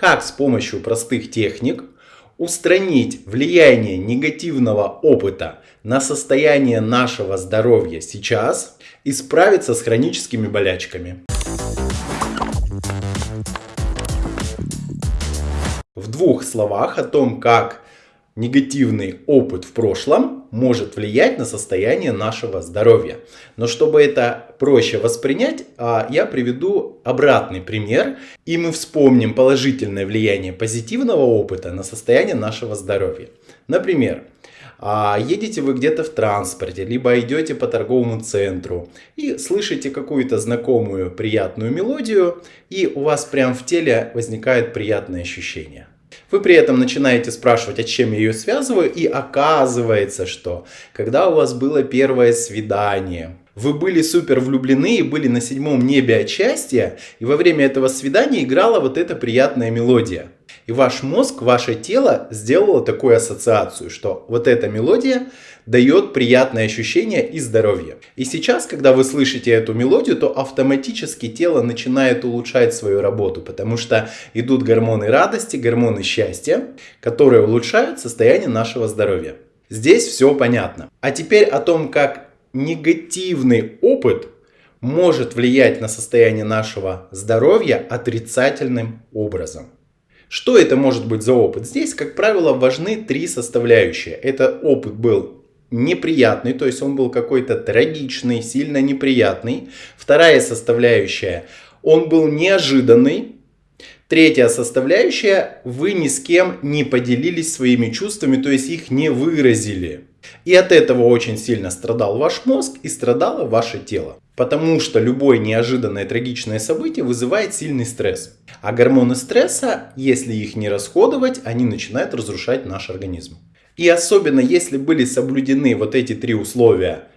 как с помощью простых техник устранить влияние негативного опыта на состояние нашего здоровья сейчас и справиться с хроническими болячками. В двух словах о том, как негативный опыт в прошлом может влиять на состояние нашего здоровья. Но чтобы это проще воспринять, а, я приведу обратный пример, и мы вспомним положительное влияние позитивного опыта на состояние нашего здоровья. Например, а, едете вы где-то в транспорте, либо идете по торговому центру и слышите какую-то знакомую приятную мелодию, и у вас прямо в теле возникает приятное ощущение. Вы при этом начинаете спрашивать, а чем я ее связываю, и оказывается, что когда у вас было первое свидание, вы были супер влюблены и были на седьмом небе от счастья, и во время этого свидания играла вот эта приятная мелодия. И ваш мозг, ваше тело сделало такую ассоциацию, что вот эта мелодия дает приятное ощущение и здоровье. И сейчас, когда вы слышите эту мелодию, то автоматически тело начинает улучшать свою работу, потому что идут гормоны радости, гормоны счастья, которые улучшают состояние нашего здоровья. Здесь все понятно. А теперь о том, как негативный опыт может влиять на состояние нашего здоровья отрицательным образом. Что это может быть за опыт? Здесь, как правило, важны три составляющие. Это опыт был неприятный, то есть он был какой-то трагичный, сильно неприятный. Вторая составляющая, он был неожиданный. Третья составляющая, вы ни с кем не поделились своими чувствами, то есть их не выразили. И от этого очень сильно страдал ваш мозг и страдало ваше тело. Потому что любое неожиданное трагичное событие вызывает сильный стресс. А гормоны стресса, если их не расходовать, они начинают разрушать наш организм. И особенно если были соблюдены вот эти три условия.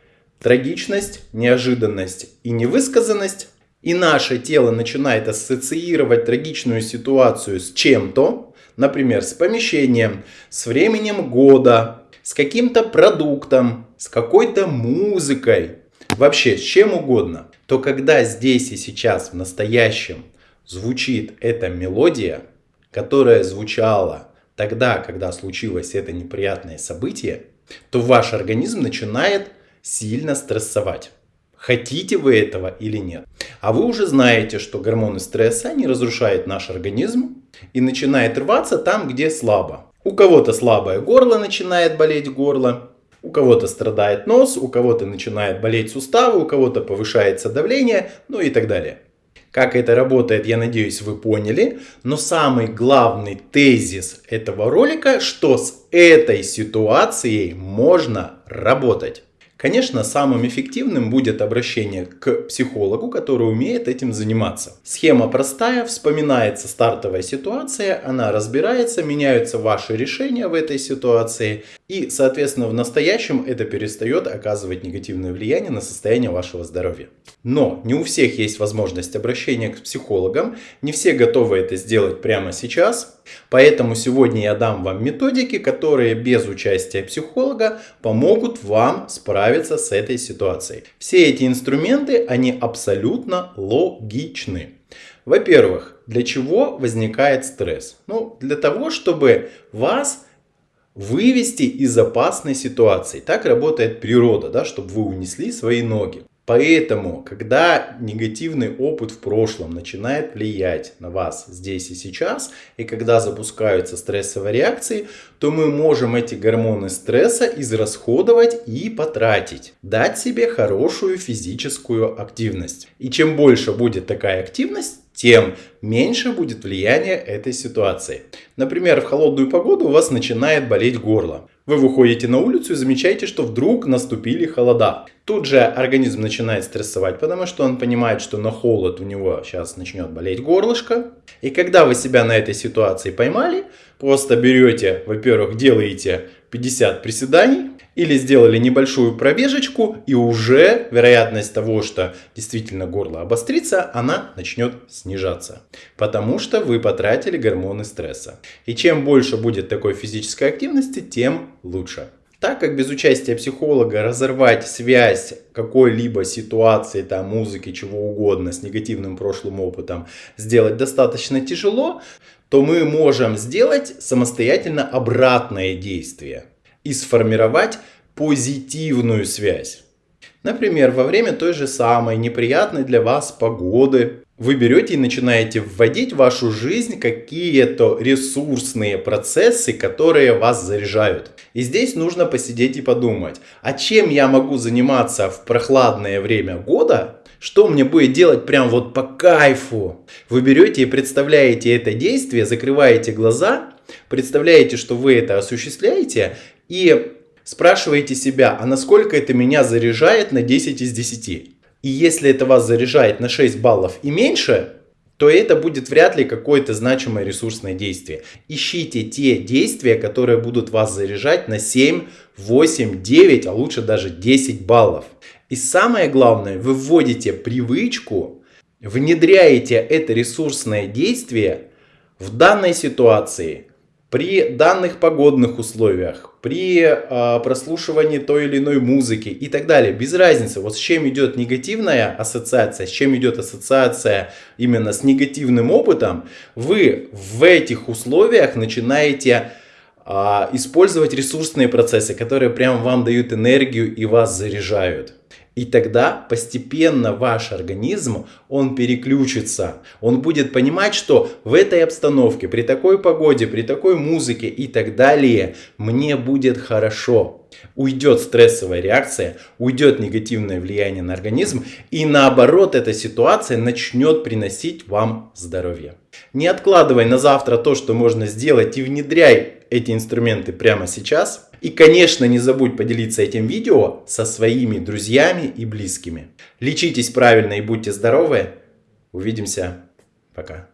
Трагичность, неожиданность и невысказанность. И наше тело начинает ассоциировать трагичную ситуацию с чем-то. Например, с помещением, с временем года, с каким-то продуктом, с какой-то музыкой, вообще с чем угодно, то когда здесь и сейчас в настоящем звучит эта мелодия, которая звучала тогда, когда случилось это неприятное событие, то ваш организм начинает сильно стрессовать. Хотите вы этого или нет. А вы уже знаете, что гормоны стресса, они разрушают наш организм и начинает рваться там, где слабо. У кого-то слабое горло начинает болеть горло, у кого-то страдает нос, у кого-то начинает болеть суставы, у кого-то повышается давление, ну и так далее. Как это работает, я надеюсь, вы поняли. Но самый главный тезис этого ролика, что с этой ситуацией можно работать. Конечно, самым эффективным будет обращение к психологу, который умеет этим заниматься. Схема простая, вспоминается стартовая ситуация, она разбирается, меняются ваши решения в этой ситуации. И, соответственно, в настоящем это перестает оказывать негативное влияние на состояние вашего здоровья. Но не у всех есть возможность обращения к психологам, не все готовы это сделать прямо сейчас. Поэтому сегодня я дам вам методики, которые без участия психолога помогут вам справиться с этой ситуацией. Все эти инструменты, они абсолютно логичны. Во-первых, для чего возникает стресс? Ну, для того, чтобы вас вывести из опасной ситуации. Так работает природа, да, чтобы вы унесли свои ноги. Поэтому, когда негативный опыт в прошлом начинает влиять на вас здесь и сейчас, и когда запускаются стрессовые реакции, то мы можем эти гормоны стресса израсходовать и потратить. Дать себе хорошую физическую активность. И чем больше будет такая активность, тем меньше будет влияние этой ситуации. Например, в холодную погоду у вас начинает болеть горло. Вы выходите на улицу и замечаете, что вдруг наступили холода. Тут же организм начинает стрессовать, потому что он понимает, что на холод у него сейчас начнет болеть горлышко. И когда вы себя на этой ситуации поймали, просто берете, во-первых, делаете 50 приседаний, или сделали небольшую пробежечку, и уже вероятность того, что действительно горло обострится, она начнет снижаться. Потому что вы потратили гормоны стресса. И чем больше будет такой физической активности, тем лучше. Так как без участия психолога разорвать связь какой-либо ситуации, там, музыки, чего угодно с негативным прошлым опытом сделать достаточно тяжело, то мы можем сделать самостоятельно обратное действие и сформировать позитивную связь. Например, во время той же самой неприятной для вас погоды вы берете и начинаете вводить в вашу жизнь какие-то ресурсные процессы, которые вас заряжают. И здесь нужно посидеть и подумать, а чем я могу заниматься в прохладное время года, что мне будет делать прям вот по кайфу. Вы берете и представляете это действие, закрываете глаза, представляете, что вы это осуществляете и спрашиваете себя, а насколько это меня заряжает на 10 из 10. И если это вас заряжает на 6 баллов и меньше, то это будет вряд ли какое-то значимое ресурсное действие. Ищите те действия, которые будут вас заряжать на 7, 8, 9, а лучше даже 10 баллов. И самое главное, вы вводите привычку, внедряете это ресурсное действие в данной ситуации – при данных погодных условиях, при э, прослушивании той или иной музыки и так далее. Без разницы, вот с чем идет негативная ассоциация, с чем идет ассоциация именно с негативным опытом, вы в этих условиях начинаете э, использовать ресурсные процессы, которые прям вам дают энергию и вас заряжают. И тогда постепенно ваш организм, он переключится. Он будет понимать, что в этой обстановке, при такой погоде, при такой музыке и так далее, мне будет хорошо. Уйдет стрессовая реакция, уйдет негативное влияние на организм. И наоборот, эта ситуация начнет приносить вам здоровье. Не откладывай на завтра то, что можно сделать и внедряй эти инструменты прямо сейчас. И, конечно, не забудь поделиться этим видео со своими друзьями и близкими. Лечитесь правильно и будьте здоровы. Увидимся. Пока.